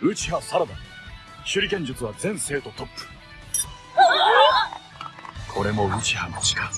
ウチハサラダ。手裏剣術は全生徒トップ。これもウチハの力。